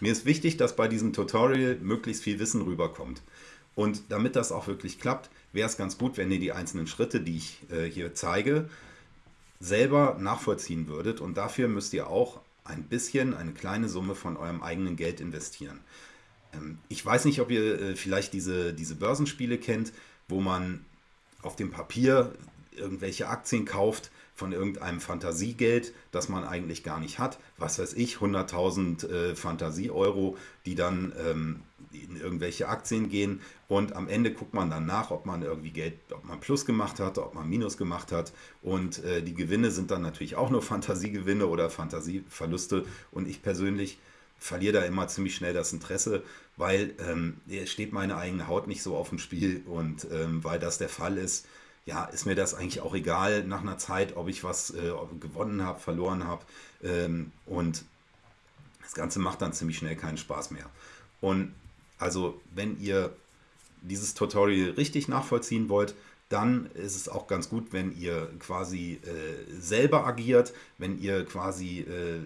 Mir ist wichtig, dass bei diesem Tutorial möglichst viel Wissen rüberkommt. Und damit das auch wirklich klappt, wäre es ganz gut, wenn ihr die einzelnen Schritte, die ich äh, hier zeige, selber nachvollziehen würdet. Und dafür müsst ihr auch ein bisschen, eine kleine Summe von eurem eigenen Geld investieren. Ähm, ich weiß nicht, ob ihr äh, vielleicht diese, diese Börsenspiele kennt, wo man auf dem Papier irgendwelche Aktien kauft von irgendeinem Fantasiegeld, das man eigentlich gar nicht hat. Was weiß ich, 100.000 äh, Fantasie-Euro, die dann ähm, in irgendwelche Aktien gehen. Und am Ende guckt man dann nach, ob man irgendwie Geld, ob man Plus gemacht hat, ob man Minus gemacht hat. Und äh, die Gewinne sind dann natürlich auch nur Fantasiegewinne oder Fantasieverluste. Und ich persönlich verliere da immer ziemlich schnell das Interesse, weil ähm, steht meine eigene Haut nicht so auf dem Spiel. Und ähm, weil das der Fall ist, ja, ist mir das eigentlich auch egal nach einer Zeit, ob ich was äh, gewonnen habe, verloren habe. Ähm, und das Ganze macht dann ziemlich schnell keinen Spaß mehr. Und also, wenn ihr dieses Tutorial richtig nachvollziehen wollt, dann ist es auch ganz gut, wenn ihr quasi äh, selber agiert, wenn ihr quasi äh,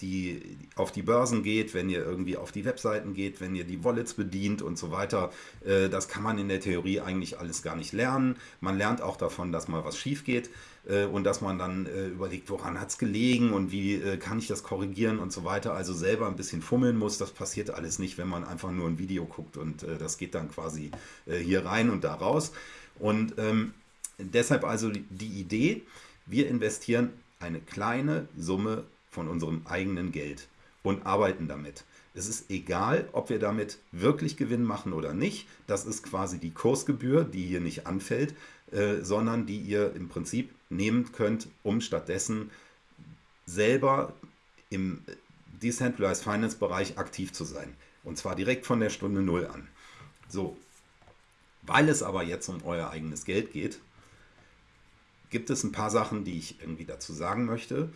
die, auf die Börsen geht, wenn ihr irgendwie auf die Webseiten geht, wenn ihr die Wallets bedient und so weiter. Äh, das kann man in der Theorie eigentlich alles gar nicht lernen. Man lernt auch davon, dass mal was schief geht äh, und dass man dann äh, überlegt, woran hat es gelegen und wie äh, kann ich das korrigieren und so weiter. Also selber ein bisschen fummeln muss. Das passiert alles nicht, wenn man einfach nur ein Video guckt und äh, das geht dann quasi hier rein und da raus. Und ähm, deshalb also die Idee, wir investieren eine kleine Summe von unserem eigenen Geld und arbeiten damit. Es ist egal, ob wir damit wirklich Gewinn machen oder nicht. Das ist quasi die Kursgebühr, die hier nicht anfällt, äh, sondern die ihr im Prinzip nehmen könnt, um stattdessen selber im Decentralized Finance Bereich aktiv zu sein. Und zwar direkt von der Stunde Null an. So, weil es aber jetzt um euer eigenes Geld geht, gibt es ein paar Sachen, die ich irgendwie dazu sagen möchte.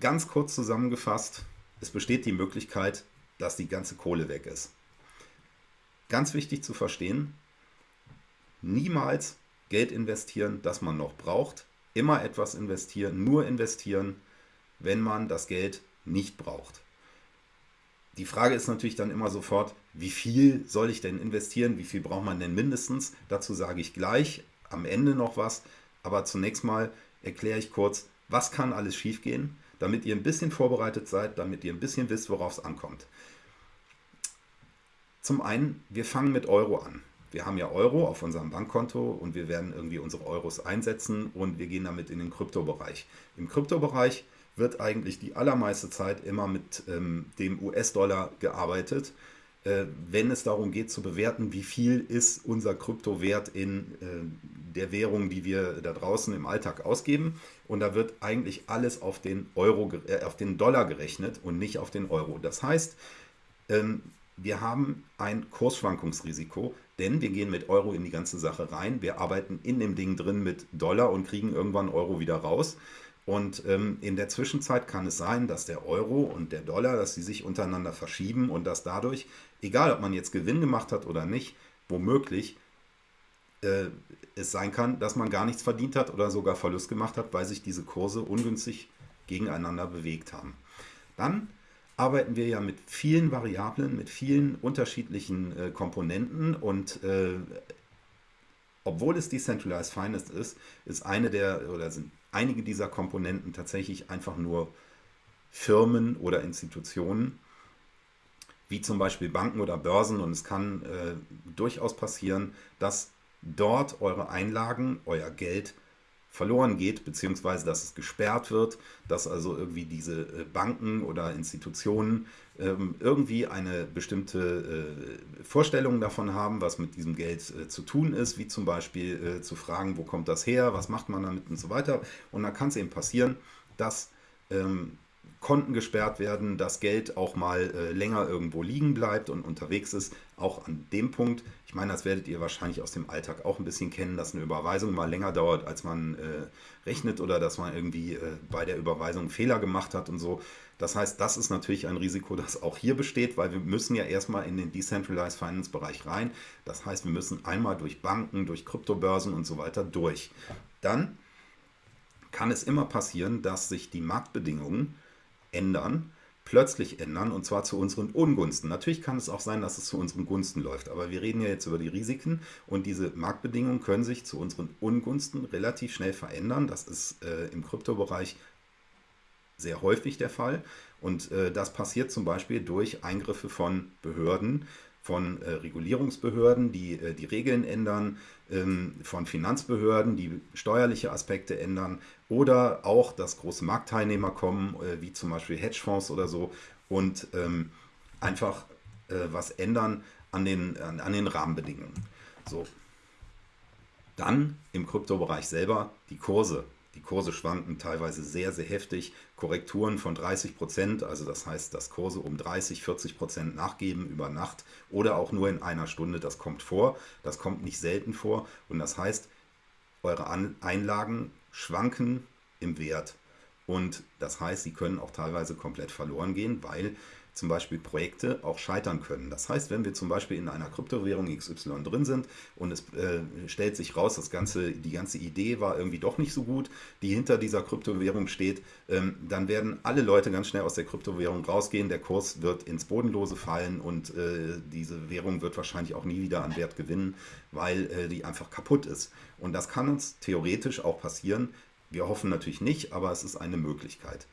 Ganz kurz zusammengefasst, es besteht die Möglichkeit, dass die ganze Kohle weg ist. Ganz wichtig zu verstehen, niemals Geld investieren, das man noch braucht. Immer etwas investieren, nur investieren, wenn man das Geld nicht braucht. Die Frage ist natürlich dann immer sofort, wie viel soll ich denn investieren? Wie viel braucht man denn mindestens? Dazu sage ich gleich am Ende noch was. Aber zunächst mal erkläre ich kurz, was kann alles schiefgehen, damit ihr ein bisschen vorbereitet seid, damit ihr ein bisschen wisst, worauf es ankommt. Zum einen, wir fangen mit Euro an. Wir haben ja Euro auf unserem Bankkonto und wir werden irgendwie unsere Euros einsetzen und wir gehen damit in den Kryptobereich. Im Kryptobereich wird eigentlich die allermeiste Zeit immer mit ähm, dem US-Dollar gearbeitet, äh, wenn es darum geht zu bewerten, wie viel ist unser Kryptowert in äh, der Währung, die wir da draußen im Alltag ausgeben. Und da wird eigentlich alles auf den, Euro, äh, auf den Dollar gerechnet und nicht auf den Euro. Das heißt, ähm, wir haben ein Kursschwankungsrisiko, denn wir gehen mit Euro in die ganze Sache rein. Wir arbeiten in dem Ding drin mit Dollar und kriegen irgendwann Euro wieder raus. Und ähm, in der Zwischenzeit kann es sein, dass der Euro und der Dollar, dass sie sich untereinander verschieben und dass dadurch, egal ob man jetzt Gewinn gemacht hat oder nicht, womöglich äh, es sein kann, dass man gar nichts verdient hat oder sogar Verlust gemacht hat, weil sich diese Kurse ungünstig gegeneinander bewegt haben. Dann arbeiten wir ja mit vielen Variablen, mit vielen unterschiedlichen äh, Komponenten und äh, obwohl es Decentralized Finance ist, ist eine der oder sind einige dieser Komponenten tatsächlich einfach nur Firmen oder Institutionen, wie zum Beispiel Banken oder Börsen. Und es kann äh, durchaus passieren, dass dort eure Einlagen, euer Geld verloren geht, beziehungsweise dass es gesperrt wird, dass also irgendwie diese äh, Banken oder Institutionen ähm, irgendwie eine bestimmte äh, Vorstellung davon haben, was mit diesem Geld äh, zu tun ist, wie zum Beispiel zu fragen, wo kommt das her, was macht man damit und so weiter. Und dann kann es eben passieren, dass ähm, Konten gesperrt werden, das Geld auch mal äh, länger irgendwo liegen bleibt und unterwegs ist. Auch an dem Punkt, ich meine, das werdet ihr wahrscheinlich aus dem Alltag auch ein bisschen kennen, dass eine Überweisung mal länger dauert, als man äh, rechnet oder dass man irgendwie äh, bei der Überweisung Fehler gemacht hat und so. Das heißt, das ist natürlich ein Risiko, das auch hier besteht, weil wir müssen ja erstmal in den Decentralized Finance Bereich rein. Das heißt, wir müssen einmal durch Banken, durch Kryptobörsen und so weiter durch. Dann kann es immer passieren, dass sich die Marktbedingungen ändern. plötzlich ändern und zwar zu unseren Ungunsten. Natürlich kann es auch sein, dass es zu unseren Gunsten läuft, aber wir reden ja jetzt über die Risiken und diese Marktbedingungen können sich zu unseren Ungunsten relativ schnell verändern. Das ist äh, im Kryptobereich sehr häufig der Fall und äh, das passiert zum Beispiel durch Eingriffe von Behörden, von äh, Regulierungsbehörden, die äh, die Regeln ändern, ähm, von Finanzbehörden, die steuerliche Aspekte ändern oder auch, dass große Marktteilnehmer kommen, äh, wie zum Beispiel Hedgefonds oder so und ähm, einfach äh, was ändern an den, an, an den Rahmenbedingungen. So. Dann im Kryptobereich selber die Kurse. Die Kurse schwanken teilweise sehr, sehr heftig. Korrekturen von 30 Prozent, also das heißt, dass Kurse um 30, 40 Prozent nachgeben über Nacht oder auch nur in einer Stunde. Das kommt vor. Das kommt nicht selten vor. Und das heißt, eure Einlagen schwanken im Wert. Und das heißt, sie können auch teilweise komplett verloren gehen, weil zum Beispiel Projekte auch scheitern können. Das heißt, wenn wir zum Beispiel in einer Kryptowährung XY drin sind und es äh, stellt sich raus, das ganze, die ganze Idee war irgendwie doch nicht so gut, die hinter dieser Kryptowährung steht, ähm, dann werden alle Leute ganz schnell aus der Kryptowährung rausgehen, der Kurs wird ins Bodenlose fallen und äh, diese Währung wird wahrscheinlich auch nie wieder an Wert gewinnen, weil äh, die einfach kaputt ist. Und das kann uns theoretisch auch passieren. Wir hoffen natürlich nicht, aber es ist eine Möglichkeit.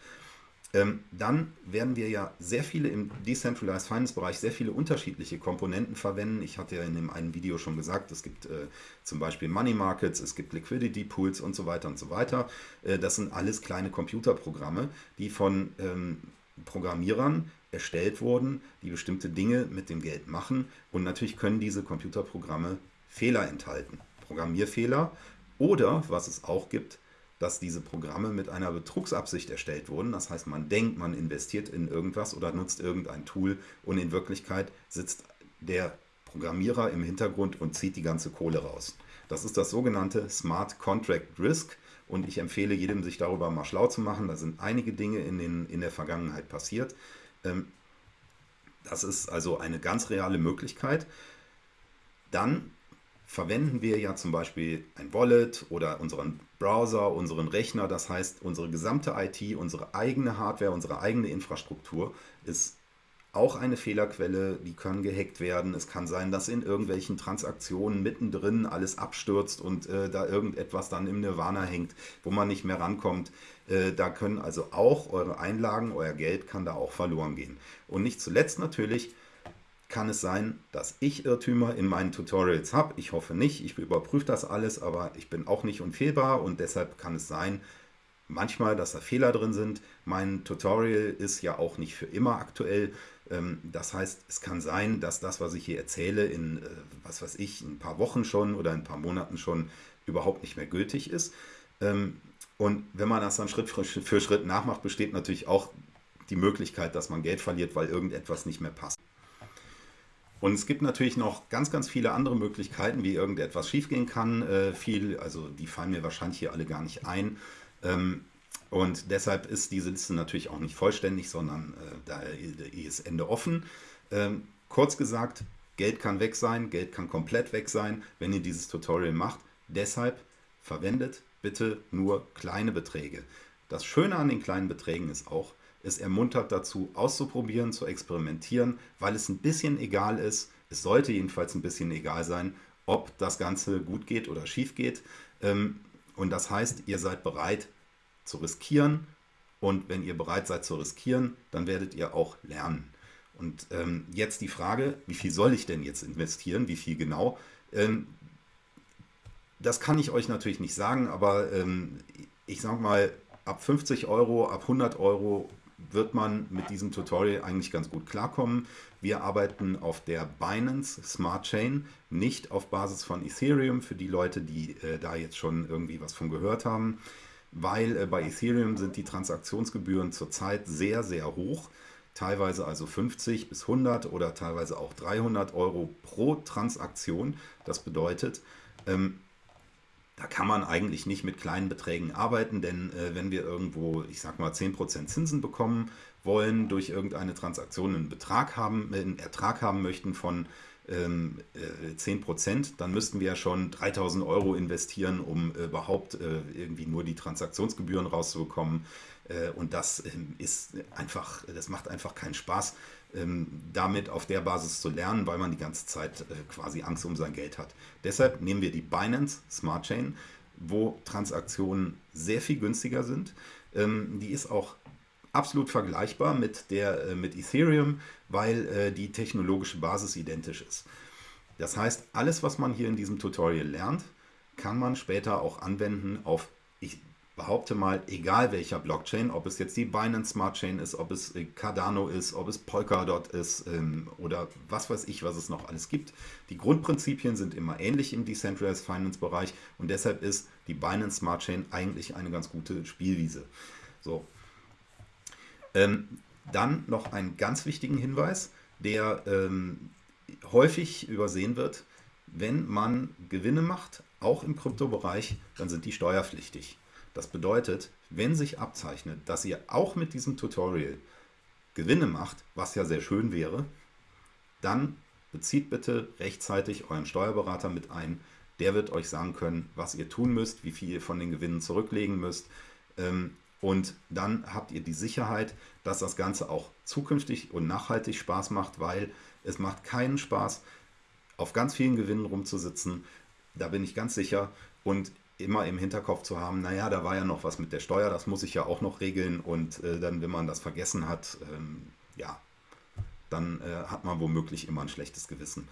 Ähm, dann werden wir ja sehr viele im Decentralized Finance Bereich sehr viele unterschiedliche Komponenten verwenden. Ich hatte ja in dem einen Video schon gesagt, es gibt äh, zum Beispiel Money Markets, es gibt Liquidity Pools und so weiter und so weiter. Äh, das sind alles kleine Computerprogramme, die von ähm, Programmierern erstellt wurden, die bestimmte Dinge mit dem Geld machen. Und natürlich können diese Computerprogramme Fehler enthalten. Programmierfehler oder, was es auch gibt, dass diese Programme mit einer Betrugsabsicht erstellt wurden. Das heißt, man denkt, man investiert in irgendwas oder nutzt irgendein Tool und in Wirklichkeit sitzt der Programmierer im Hintergrund und zieht die ganze Kohle raus. Das ist das sogenannte Smart Contract Risk und ich empfehle jedem, sich darüber mal schlau zu machen. Da sind einige Dinge in, den, in der Vergangenheit passiert. Ähm, das ist also eine ganz reale Möglichkeit. Dann verwenden wir ja zum Beispiel ein Wallet oder unseren Browser, unseren Rechner. Das heißt, unsere gesamte IT, unsere eigene Hardware, unsere eigene Infrastruktur ist auch eine Fehlerquelle, die können gehackt werden. Es kann sein, dass in irgendwelchen Transaktionen mittendrin alles abstürzt und äh, da irgendetwas dann im Nirvana hängt, wo man nicht mehr rankommt. Äh, da können also auch eure Einlagen, euer Geld kann da auch verloren gehen. Und nicht zuletzt natürlich kann es sein, dass ich Irrtümer in meinen Tutorials habe. Ich hoffe nicht, ich überprüfe das alles, aber ich bin auch nicht unfehlbar und deshalb kann es sein, manchmal, dass da Fehler drin sind. Mein Tutorial ist ja auch nicht für immer aktuell. Ähm, das heißt, es kann sein, dass das, was ich hier erzähle, in, äh, was weiß ich, ein paar Wochen schon oder ein paar Monaten schon überhaupt nicht mehr gültig ist. Ähm, und wenn man das dann Schritt für Schritt nachmacht, besteht natürlich auch die Möglichkeit, dass man Geld verliert, weil irgendetwas nicht mehr passt. Und es gibt natürlich noch ganz, ganz viele andere Möglichkeiten, wie irgendetwas schiefgehen kann. Äh, viel, also die fallen mir wahrscheinlich hier alle gar nicht ein. Ähm, und deshalb ist diese Liste natürlich auch nicht vollständig, sondern äh, da ist Ende offen. Ähm, kurz gesagt, Geld kann weg sein, Geld kann komplett weg sein, wenn ihr dieses Tutorial macht. Deshalb verwendet bitte nur kleine Beträge. Das Schöne an den kleinen Beträgen ist auch, es ermuntert dazu, auszuprobieren, zu experimentieren, weil es ein bisschen egal ist, es sollte jedenfalls ein bisschen egal sein, ob das Ganze gut geht oder schief geht. Ähm, und das heißt, ihr seid bereit zu riskieren. Und wenn ihr bereit seid zu riskieren, dann werdet ihr auch lernen. Und ähm, jetzt die Frage, wie viel soll ich denn jetzt investieren? Wie viel genau? Ähm, das kann ich euch natürlich nicht sagen, aber ich sage mal, ab 50 Euro, ab 100 Euro wird man mit diesem Tutorial eigentlich ganz gut klarkommen. Wir arbeiten auf der Binance Smart Chain, nicht auf Basis von Ethereum, für die Leute, die äh, da jetzt schon irgendwie was von gehört haben, weil äh, bei Ethereum sind die Transaktionsgebühren zurzeit sehr, sehr hoch teilweise also 50 bis 100 oder teilweise auch 300 Euro pro Transaktion. Das bedeutet, ähm, da kann man eigentlich nicht mit kleinen Beträgen arbeiten, denn äh, wenn wir irgendwo, ich sag mal, 10% Zinsen bekommen wollen, durch irgendeine Transaktion einen Betrag haben, einen Ertrag haben möchten von ähm, äh, 10%, dann müssten wir ja schon 3000 Euro investieren, um äh, überhaupt äh, irgendwie nur die Transaktionsgebühren rauszubekommen. Äh, und das ähm, ist einfach, das macht einfach keinen Spaß, ähm, damit auf der Basis zu lernen, weil man die ganze Zeit äh, quasi Angst um sein Geld hat. Deshalb nehmen wir die Binance Smart Chain, wo Transaktionen sehr viel günstiger sind. Ähm, die ist auch absolut vergleichbar mit, der, äh, mit Ethereum, weil die technologische Basis identisch ist. Das heißt, alles, was man hier in diesem Tutorial lernt, kann man später auch anwenden auf, ich behaupte mal, egal welcher Blockchain, ob es jetzt die Binance Smart Chain ist, ob es äh, Cardano ist, ob es Polkadot ist ähm, oder was weiß ich, was es noch alles gibt. Die Grundprinzipien sind immer ähnlich im Decentralized Finance Bereich und deshalb ist die Binance Smart Chain eigentlich eine ganz gute Spielwiese. So. Ähm, dann noch einen ganz wichtigen Hinweis, der ähm, häufig übersehen wird. Wenn man Gewinne macht, auch im Kryptobereich, dann sind die steuerpflichtig. Das bedeutet, wenn sich abzeichnet, dass ihr auch mit diesem Tutorial Gewinne macht, was ja sehr schön wäre, dann bezieht bitte rechtzeitig euren Steuerberater mit ein. Der wird euch sagen können, was ihr tun müsst, wie viel ihr von den Gewinnen zurücklegen müsst. Ähm, und dann habt ihr die Sicherheit, dass das Ganze auch zukünftig und nachhaltig Spaß macht, weil es macht keinen Spaß, auf ganz vielen Gewinnen rumzusitzen. Da bin ich ganz sicher. Und immer im Hinterkopf zu haben, naja, da war ja noch was mit der Steuer, das muss ich ja auch noch regeln. Und äh, dann, wenn man das vergessen hat, ähm, ja, dann äh, hat man womöglich immer ein schlechtes Gewissen.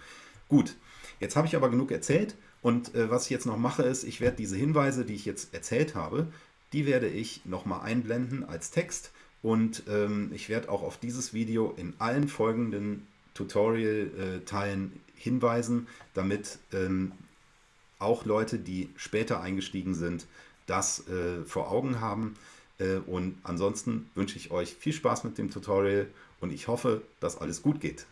Gut, jetzt habe ich aber genug erzählt. Und äh, was ich jetzt noch mache ist, ich werde diese Hinweise, die ich jetzt erzählt habe, die werde ich nochmal einblenden als Text. Und ähm, ich werde auch auf dieses Video in allen folgenden Tutorial-Teilen äh, hinweisen, damit ähm, auch Leute, die später eingestiegen sind, das äh, vor Augen haben. Äh, und ansonsten wünsche ich euch viel Spaß mit dem Tutorial und ich hoffe, dass alles gut geht.